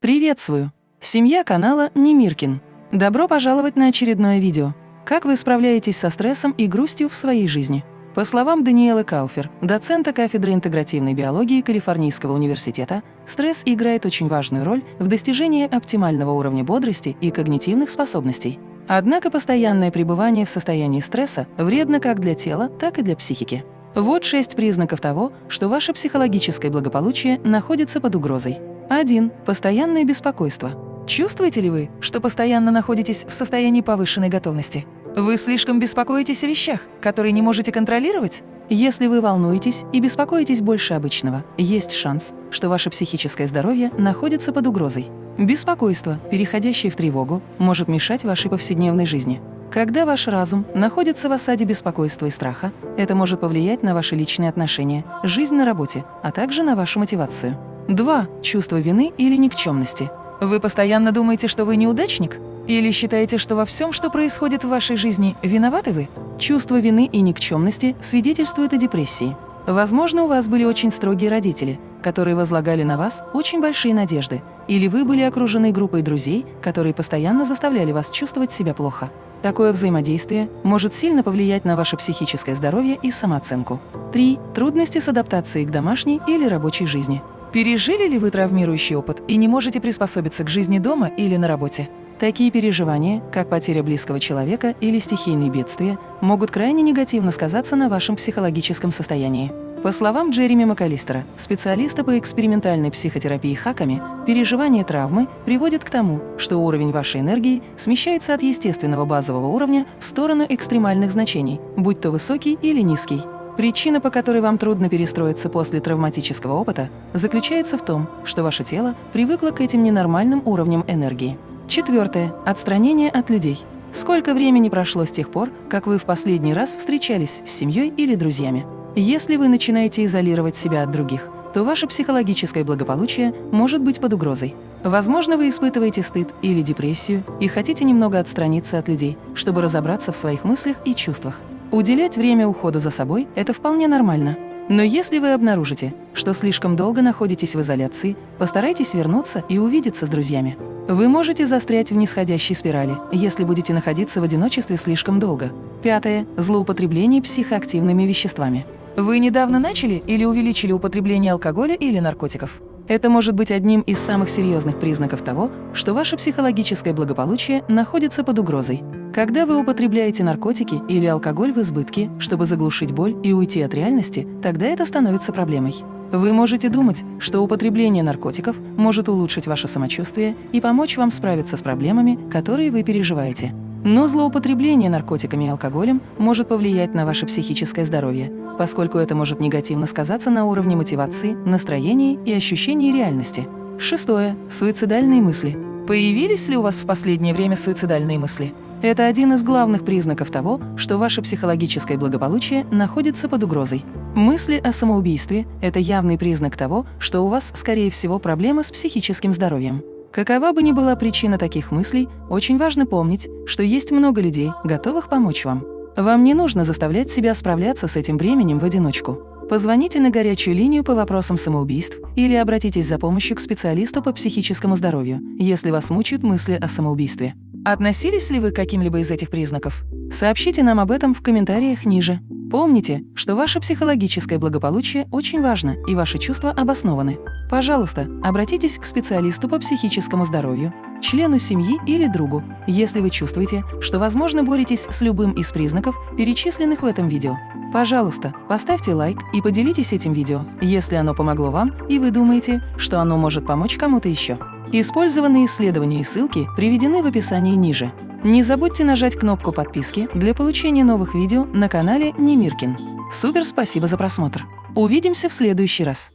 Приветствую! Семья канала Немиркин. Добро пожаловать на очередное видео. Как вы справляетесь со стрессом и грустью в своей жизни? По словам Даниэлы Кауфер, доцента кафедры интегративной биологии Калифорнийского университета, стресс играет очень важную роль в достижении оптимального уровня бодрости и когнитивных способностей. Однако постоянное пребывание в состоянии стресса вредно как для тела, так и для психики. Вот шесть признаков того, что ваше психологическое благополучие находится под угрозой. 1. Постоянное беспокойство. Чувствуете ли вы, что постоянно находитесь в состоянии повышенной готовности? Вы слишком беспокоитесь о вещах, которые не можете контролировать? Если вы волнуетесь и беспокоитесь больше обычного, есть шанс, что ваше психическое здоровье находится под угрозой. Беспокойство, переходящее в тревогу, может мешать вашей повседневной жизни. Когда ваш разум находится в осаде беспокойства и страха, это может повлиять на ваши личные отношения, жизнь на работе, а также на вашу мотивацию. 2. Чувство вины или никчемности. Вы постоянно думаете, что вы неудачник? Или считаете, что во всем, что происходит в вашей жизни, виноваты вы? Чувство вины и никчемности свидетельствует о депрессии. Возможно, у вас были очень строгие родители, которые возлагали на вас очень большие надежды, или вы были окружены группой друзей, которые постоянно заставляли вас чувствовать себя плохо. Такое взаимодействие может сильно повлиять на ваше психическое здоровье и самооценку. 3. Трудности с адаптацией к домашней или рабочей жизни. Пережили ли вы травмирующий опыт и не можете приспособиться к жизни дома или на работе? Такие переживания, как потеря близкого человека или стихийные бедствия, могут крайне негативно сказаться на вашем психологическом состоянии. По словам Джереми МакАлистера, специалиста по экспериментальной психотерапии хаками, переживание травмы приводит к тому, что уровень вашей энергии смещается от естественного базового уровня в сторону экстремальных значений, будь то высокий или низкий. Причина, по которой вам трудно перестроиться после травматического опыта, заключается в том, что ваше тело привыкло к этим ненормальным уровням энергии. Четвертое. Отстранение от людей. Сколько времени прошло с тех пор, как вы в последний раз встречались с семьей или друзьями? Если вы начинаете изолировать себя от других, то ваше психологическое благополучие может быть под угрозой. Возможно, вы испытываете стыд или депрессию и хотите немного отстраниться от людей, чтобы разобраться в своих мыслях и чувствах. Уделять время уходу за собой – это вполне нормально. Но если вы обнаружите, что слишком долго находитесь в изоляции, постарайтесь вернуться и увидеться с друзьями. Вы можете застрять в нисходящей спирали, если будете находиться в одиночестве слишком долго. Пятое. Злоупотребление психоактивными веществами. Вы недавно начали или увеличили употребление алкоголя или наркотиков? Это может быть одним из самых серьезных признаков того, что ваше психологическое благополучие находится под угрозой. Когда вы употребляете наркотики или алкоголь в избытке, чтобы заглушить боль и уйти от реальности, тогда это становится проблемой. Вы можете думать, что употребление наркотиков может улучшить ваше самочувствие и помочь вам справиться с проблемами, которые вы переживаете. Но злоупотребление наркотиками и алкоголем может повлиять на ваше психическое здоровье, поскольку это может негативно сказаться на уровне мотивации, настроении и ощущении реальности. Шестое. Суицидальные мысли. Появились ли у вас в последнее время суицидальные мысли? Это один из главных признаков того, что ваше психологическое благополучие находится под угрозой. Мысли о самоубийстве – это явный признак того, что у вас, скорее всего, проблемы с психическим здоровьем. Какова бы ни была причина таких мыслей, очень важно помнить, что есть много людей, готовых помочь вам. Вам не нужно заставлять себя справляться с этим бременем в одиночку. Позвоните на горячую линию по вопросам самоубийств или обратитесь за помощью к специалисту по психическому здоровью, если вас мучают мысли о самоубийстве. Относились ли вы к каким-либо из этих признаков? Сообщите нам об этом в комментариях ниже. Помните, что ваше психологическое благополучие очень важно и ваши чувства обоснованы. Пожалуйста, обратитесь к специалисту по психическому здоровью, члену семьи или другу, если вы чувствуете, что, возможно, боретесь с любым из признаков, перечисленных в этом видео. Пожалуйста, поставьте лайк и поделитесь этим видео, если оно помогло вам и вы думаете, что оно может помочь кому-то еще. Использованные исследования и ссылки приведены в описании ниже. Не забудьте нажать кнопку подписки для получения новых видео на канале Немиркин. Супер спасибо за просмотр! Увидимся в следующий раз!